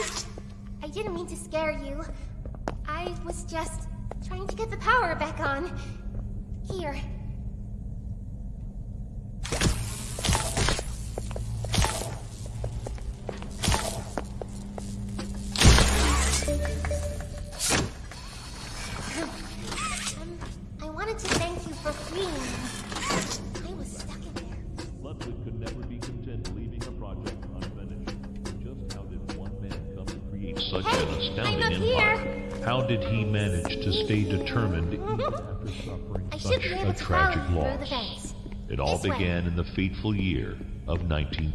I didn't mean to scare you. I was just trying to get the power back on. Here, such Hey, an astounding empire? How did he manage to stay determined even after suffering I should such be a able to follow tragic loss? It all This way. began in the fateful year of 19...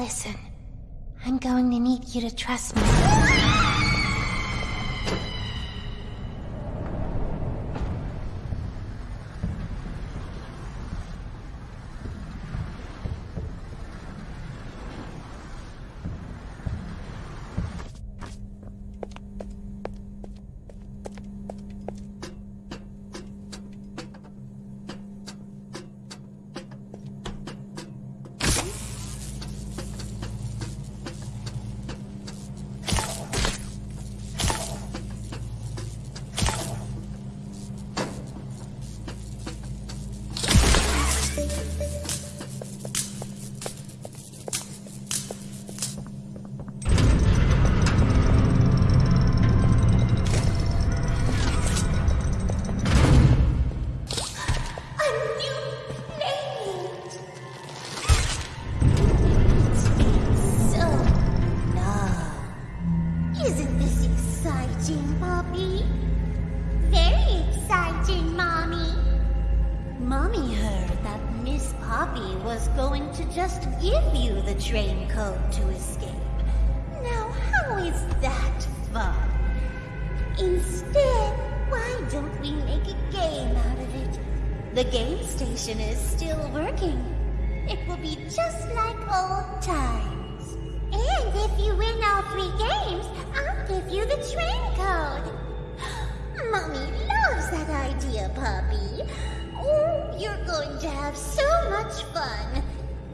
Listen, I'm going to need you to trust me. Going to just give you the train code to escape. Now, how is that fun? Instead, why don't we make a game out of it? The game station is still working. It will be just like old times. And if you win all three games, I'll give you the train code. Mommy loves that idea, Poppy. Oh, you're going to have so much fun.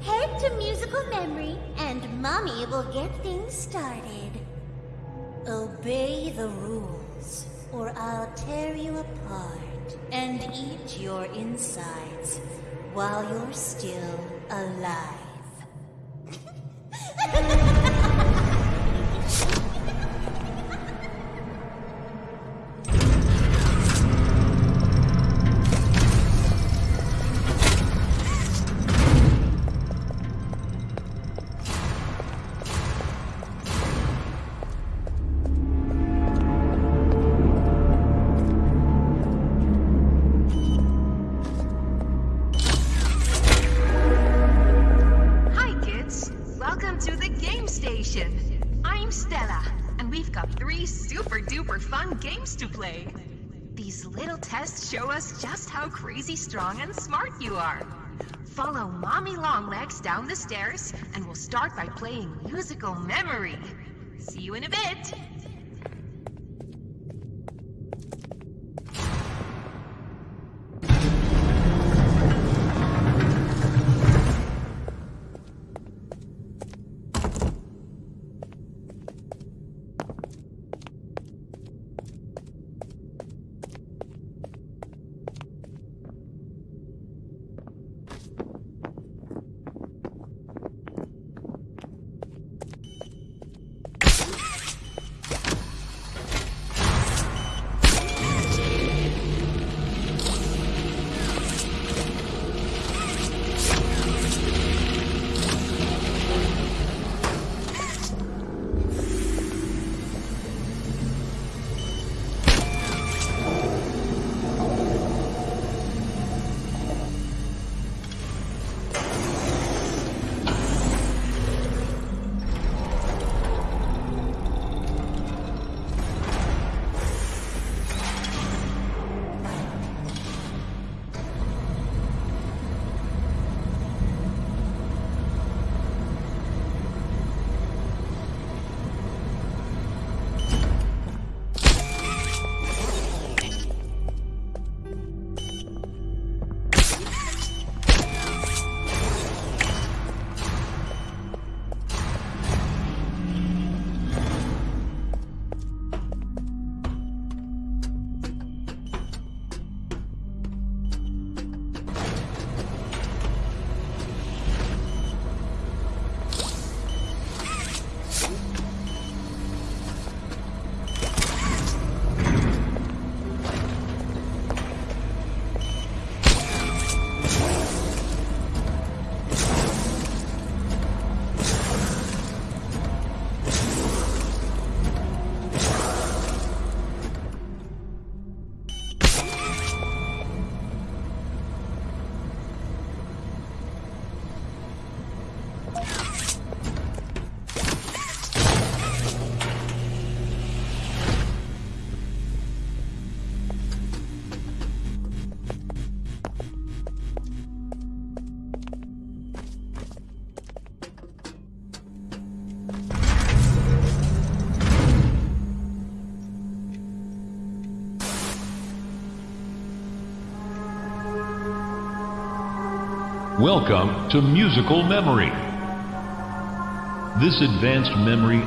Head to musical memory, and Mommy will get things started. Obey the rules, or I'll tear you apart and eat your insides while you're still alive. I'm Stella, and we've got three super duper fun games to play. These little tests show us just how crazy strong and smart you are. Follow Mommy Longlegs down the stairs, and we'll start by playing musical memory. See you in a bit. Welcome to Musical Memory. This advanced memory